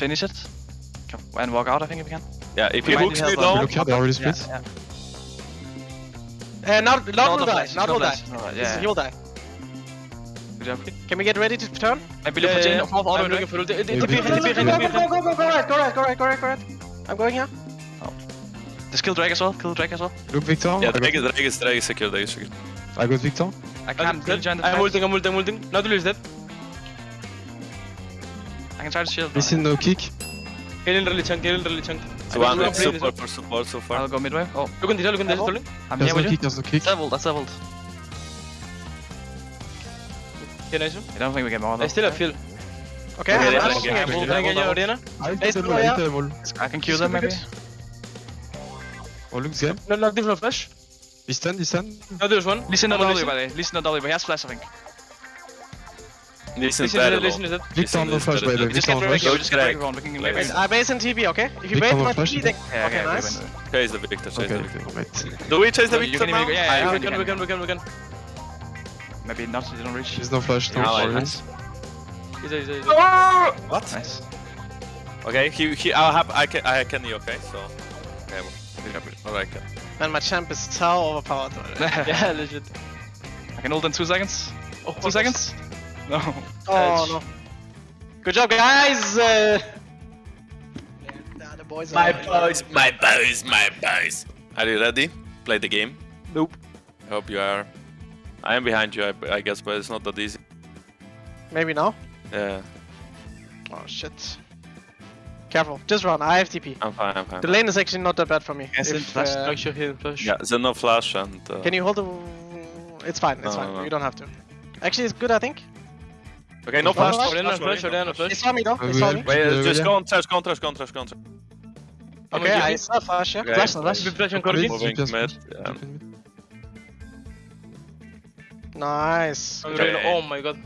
finish it. And walk out, I think, if we can. Yeah, if We he might hooks need me help on low, Look they already split. yeah. Uh, now, now No, will die. flash, Now will die. flash, no flash, This is- yeah. He will die. Good job. Can we get ready to turn? Maybe look for Jhin, fourth auto I'm looking for ult. Yeah, TP, we- TP, Go, TP, go, go, go, go, go, go, right, go right, go right, go right, go right. I'm going here. Just kill Drake as well, kill Drake as well. Look, Viktor. yeah, I, got, Drake is, Drake is, Drake is secure, Drake is secure. I got Viktor. I can't really join the I'm fight. ulting, I'm ulting, I'm ulting. Now is dead. I can try to shield. Listen, no kick. Kill in really chunk, kill in really chunk. So I I'm will with this support for support so far. I'll go midway. Oh, Look on this, look on this, Level. look. I'm There's here no with you. kick, there's no kick. That's leveled, that's leveled. Okay. I don't think we get more though. I still have fuel. Okay, Okay, I'm, yeah, I'm yeah, looking yeah, at yeah. you. Can I get you, Orianna? I Hey, hit them Snow, all, I yeah. hit them all. I can kill them maybe. Oh, look, Zen. No, no, different flash. He's stunned, he's stunned. Now there's one. Listen to I'm W listen. by the way. Listen to W, but he has flash I think. Listen, Listen is very dead, low. listen is dead. Viktor on the is flash, better by the way. than- Just Viktor get on Drake, flash. we just get Drake. Drake everyone, we can Wait, maybe. wait. I base and TP, okay? If you Viktor wait will for my flash TP, it. then... Yeah, Okay, okay, we nice. win. Chase the Viktor, chase Okay, the Viktor. okay, wait. Do we chase the You Viktor can now? even go- yeah, Yeah, yeah, we you can, we can, we can, we can. Maybe not, you don't reach. There's no flash, no Yeah, flash. Nice. Easy, easy, easy. What? Nice. Okay, he, he, I'll have, I can, I can, okay, so. Okay, well, alright, okay. Man, my champ is so overpowered. Yeah, legit. I can ult in two seconds. Oh, Two seconds? No. Oh, Edge. no. Good job, guys! Uh... The boys My boys, my boys, my boys. Are you ready? Play the game? Nope. I hope you are. I am behind you, I, I guess, but it's not that easy. Maybe now? Yeah, Oh, shit. Careful, just run, I have TP. I'm fine, I'm fine. The lane is actually not that bad for me. Yes, If, it's flash, uh, Flash your heal, flash. Yeah, there's no flash and. Uh, Can you hold the... It's fine, it's No, fine. no, no. You don't have to. Actually, it's good, I think. Okay, no Flash, flash. Orianna, flash, flash, Orianna, Orianna, They flash. saw me though, they we saw have- me. Wait, just yeah. go on trash, go on trash, go on trash, go on trash. I'm Okay, on I GP. saw flash, yeah. Okay. Flash, flash. We flash on Corgi. Corgi. Moving Just- mid, yeah. Nice. I'm Okay. really- Oh my god.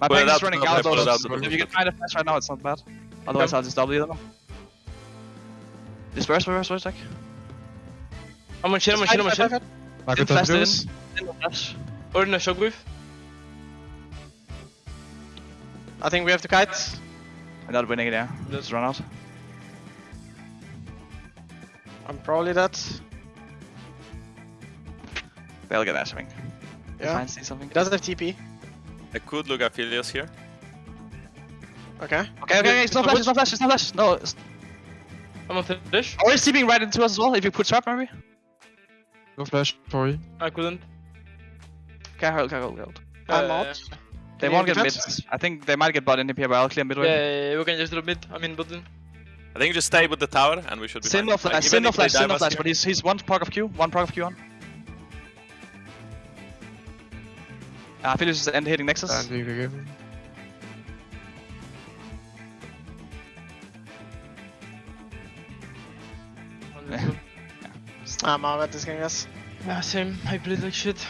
My Pull it ping out, is running pull it out out, pull it out, though. pull it If you out. can find a flash right now, it's not bad. Otherwise, I'll just W them. Disperse, reverse, reverse, like. I'm on shield, I'm on shield, I'm on Fight, fight, shield. fight, I Didn't got flash that in. Lewis. Didn't flash. Orianna shockwave. I think we have to kite. I'm not winning it, yeah. Just run out. I'm probably dead. They'll get that, I think. Yeah. Find see something. He doesn't have TP. I could look at Aphelios here. Okay. Okay, okay, okay, it's not flash, it's not flash, it's not flash. No, it's... I'm on flash. Or he's TPing right into us as well, if you put trap maybe. No flash, sorry. I couldn't. Okay, hold, okay, hold, hold. I'm Uh, out. They Can won't get mid. I think they might get bot in here, but I'll clear midway. Yeah, yeah, we can just drop mid. I mean button. I think just stay with the tower and we should be Sin fine. flash, Like, sin even no flash, sin dive no flash, but he's, he's one proc of Q, one proc of Q on. Uh, I feel he's end hitting Nexus. Standing the game. On this one. I'm out at this game, guys. Yeah, ah, same. I played like shit.